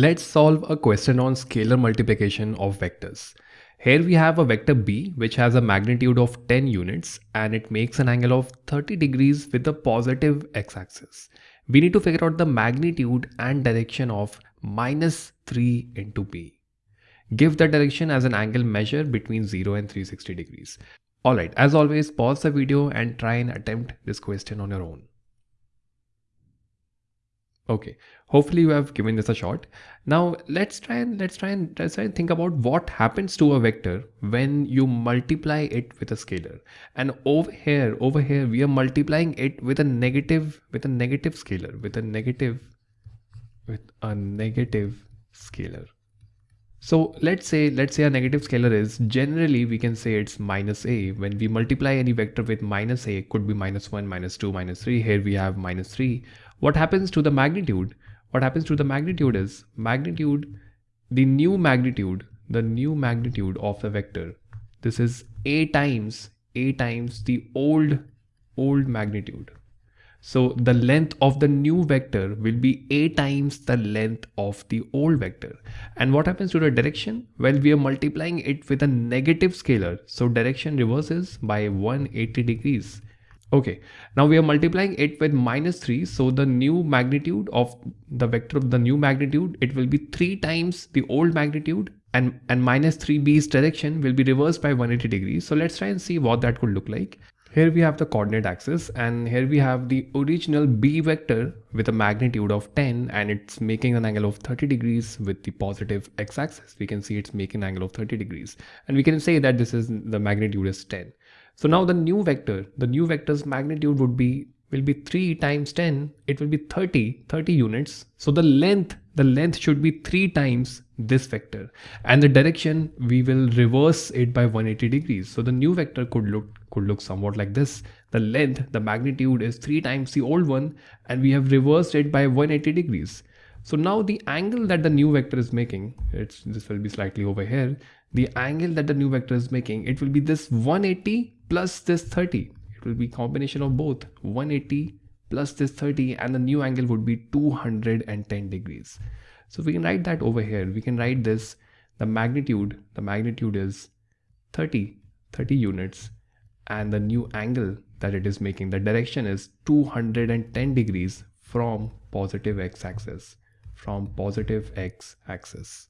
Let's solve a question on scalar multiplication of vectors. Here we have a vector b which has a magnitude of 10 units and it makes an angle of 30 degrees with the positive x-axis. We need to figure out the magnitude and direction of minus 3 into b. Give the direction as an angle measure between 0 and 360 degrees. Alright, as always pause the video and try and attempt this question on your own. Okay, hopefully you have given this a shot. Now let's try and let's try and let's try and think about what happens to a vector when you multiply it with a scalar. And over here, over here, we are multiplying it with a negative, with a negative scalar, with a negative, with a negative scalar. So let's say let's say a negative scalar is generally we can say it's minus a. When we multiply any vector with minus a could be minus 1 minus 2 minus 3 here we have minus 3 what happens to the magnitude? What happens to the magnitude is magnitude the new magnitude the new magnitude of the vector. This is a times a times the old old magnitude so the length of the new vector will be a times the length of the old vector. And what happens to the direction? Well, we are multiplying it with a negative scalar. So direction reverses by 180 degrees. Okay, now we are multiplying it with minus 3. So the new magnitude of the vector of the new magnitude, it will be 3 times the old magnitude and, and minus 3b's direction will be reversed by 180 degrees. So let's try and see what that could look like. Here we have the coordinate axis and here we have the original b vector with a magnitude of 10 and it's making an angle of 30 degrees with the positive x-axis. We can see it's making an angle of 30 degrees and we can say that this is the magnitude is 10. So now the new vector, the new vector's magnitude would be will be 3 times 10 it will be 30 30 units so the length the length should be 3 times this vector and the direction we will reverse it by 180 degrees so the new vector could look could look somewhat like this. The length, the magnitude is 3 times the old one and we have reversed it by 180 degrees. So now the angle that the new vector is making, it's this will be slightly over here. The angle that the new vector is making, it will be this 180 plus this 30. It will be combination of both 180 plus this 30 and the new angle would be 210 degrees. So we can write that over here. We can write this, the magnitude, the magnitude is 30, 30 units and the new angle that it is making the direction is 210 degrees from positive x-axis from positive x-axis